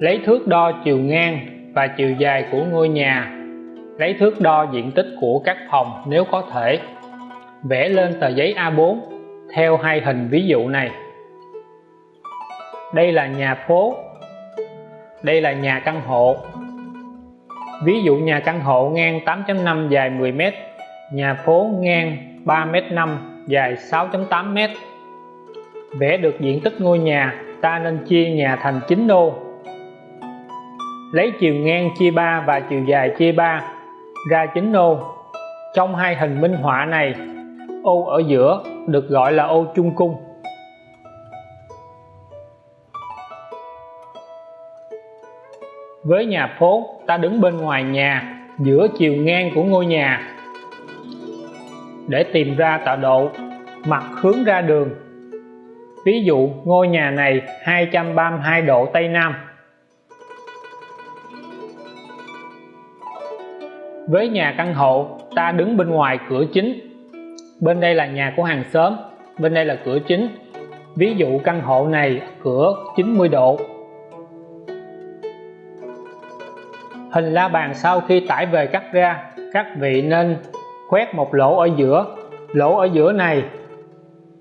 lấy thước đo chiều ngang và chiều dài của ngôi nhà. Lấy thước đo diện tích của các phòng nếu có thể. Vẽ lên tờ giấy A4 theo hai hình ví dụ này. Đây là nhà phố. Đây là nhà căn hộ. Ví dụ nhà căn hộ ngang 8.5 dài 10m nhà phố ngang 3m5 dài 6.8m vẽ được diện tích ngôi nhà, ta nên chia nhà thành 9 đô lấy chiều ngang chia 3 và chiều dài chia 3 ra chính ô. Trong hai hình minh họa này, ô ở giữa được gọi là ô trung cung. Với nhà phố, ta đứng bên ngoài nhà, giữa chiều ngang của ngôi nhà. Để tìm ra tọa độ, mặt hướng ra đường. Ví dụ, ngôi nhà này 232 độ Tây Nam. Với nhà căn hộ, ta đứng bên ngoài cửa chính. Bên đây là nhà của hàng xóm, bên đây là cửa chính. Ví dụ căn hộ này, cửa 90 độ. Hình la bàn sau khi tải về cắt ra, các vị nên khoét một lỗ ở giữa. Lỗ ở giữa này,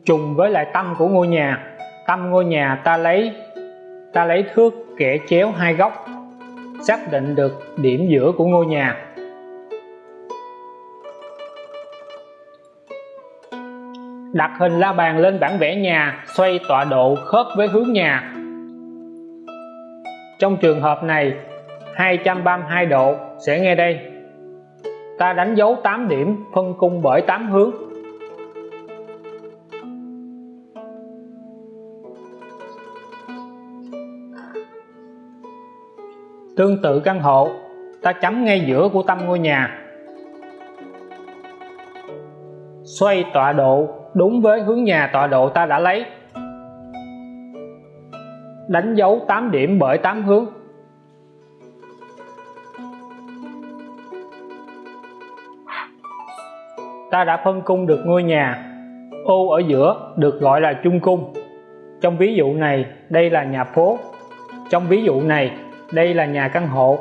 trùng với lại tâm của ngôi nhà. Tâm ngôi nhà ta lấy ta lấy thước kẻ chéo hai góc, xác định được điểm giữa của ngôi nhà. Đặt hình la bàn lên bản vẽ nhà, xoay tọa độ khớp với hướng nhà. Trong trường hợp này 232 độ sẽ nghe đây. Ta đánh dấu 8 điểm, phân cung bởi 8 hướng. Tương tự căn hộ, ta chấm ngay giữa của tâm ngôi nhà. Xoay tọa độ đúng với hướng nhà tọa độ ta đã lấy. Đánh dấu 8 điểm bởi 8 hướng. Ta đã phân cung được ngôi nhà, ô ở giữa được gọi là chung cung. Trong ví dụ này, đây là nhà phố. Trong ví dụ này, đây là nhà căn hộ.